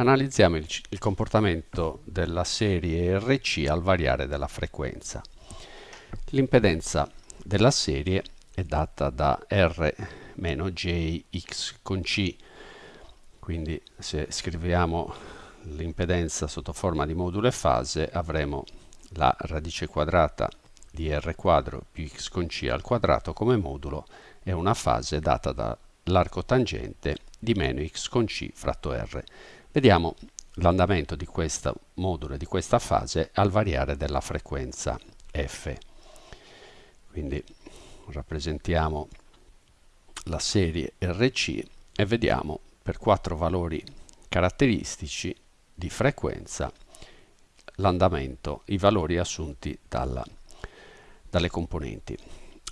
Analizziamo il, il, comportamento della serie RC al variare della frequenza. L'impedenza della serie è data da R-JX con C, quindi se scriviamo l'impedenza sotto forma di modulo e fase avremo la radice quadrata di R quadro più X con C al quadrato come modulo e una fase data dall'arco tangente di meno X con C fratto R. Vediamo l'andamento di questo modulo e di questa fase al variare della frequenza f. Quindi rappresentiamo la serie RC e vediamo per quattro valori caratteristici di frequenza l'andamento, i valori assunti dalla, dalle componenti.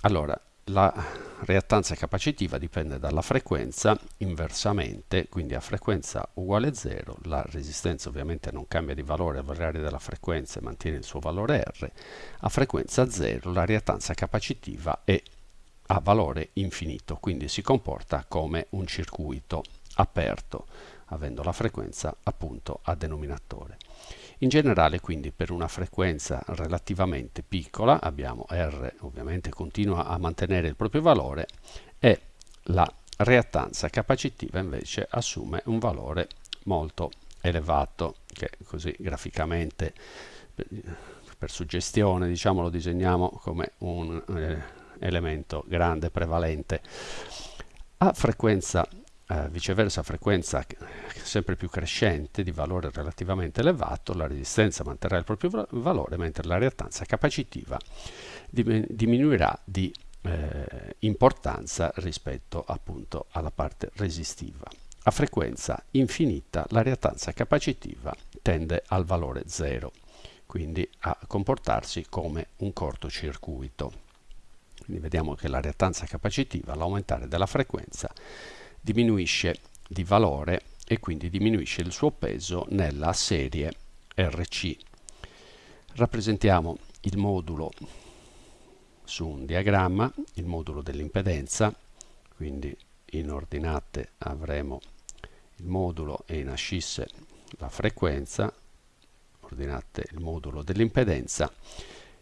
Allora, la reattanza capacitiva dipende dalla frequenza inversamente, quindi a frequenza uguale 0, la resistenza ovviamente non cambia di valore al variare della frequenza e mantiene il suo valore R, a frequenza 0 la reattanza capacitiva è a valore infinito, quindi si comporta come un circuito aperto, avendo la frequenza appunto a denominatore. In generale quindi per una frequenza relativamente piccola abbiamo R ovviamente continua a mantenere il proprio valore e la reattanza capacitiva invece assume un valore molto elevato che così graficamente per suggestione diciamo lo disegniamo come un eh, elemento grande prevalente. A frequenza eh, viceversa frequenza sempre più crescente di valore relativamente elevato, la resistenza manterrà il proprio valore, mentre la reattanza capacitiva diminuirà di eh, importanza rispetto appunto alla parte resistiva. A frequenza infinita la reattanza capacitiva tende al valore 0, quindi a comportarsi come un cortocircuito. Quindi vediamo che la reattanza capacitiva all'aumentare della frequenza diminuisce di valore e quindi diminuisce il suo peso nella serie RC. Rappresentiamo il modulo su un diagramma, il modulo dell'impedenza, quindi in ordinate avremo il modulo e in ascisse la frequenza, ordinate il modulo dell'impedenza,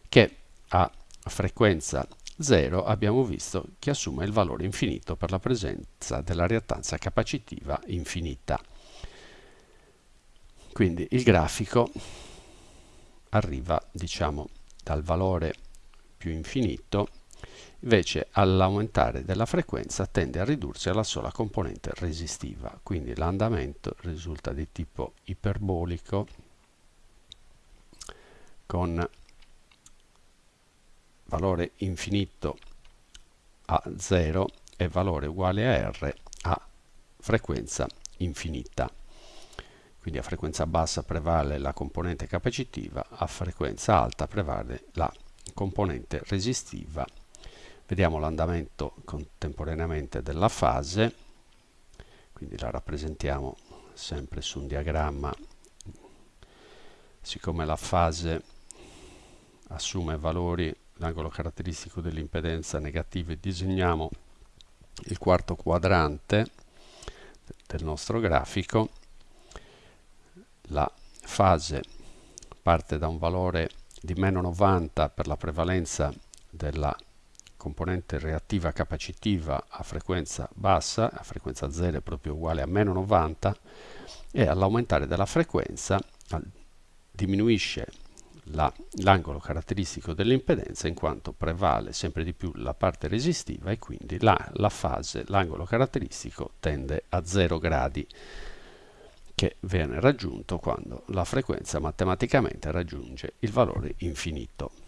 che a frequenza 0 abbiamo visto che assume il valore infinito per la presenza della reattanza capacitiva infinita. Quindi il grafico arriva diciamo dal valore più infinito invece all'aumentare della frequenza tende a ridursi alla sola componente resistiva quindi l'andamento risulta di tipo iperbolico con valore infinito a 0 e valore uguale a R a frequenza infinita. Quindi a frequenza bassa prevale la componente capacitiva, a frequenza alta prevale la componente resistiva. Vediamo l'andamento contemporaneamente della fase, quindi la rappresentiamo sempre su un diagramma, siccome la fase assume valori l'angolo caratteristico dell'impedenza negativa e disegniamo il quarto quadrante del nostro grafico. La fase parte da un valore di meno 90 per la prevalenza della componente reattiva capacitiva a frequenza bassa, a frequenza 0 è proprio uguale a meno 90 e all'aumentare della frequenza diminuisce l'angolo caratteristico dell'impedenza in quanto prevale sempre di più la parte resistiva e quindi la, la fase, l'angolo caratteristico tende a 0 gradi che viene raggiunto quando la frequenza matematicamente raggiunge il valore infinito.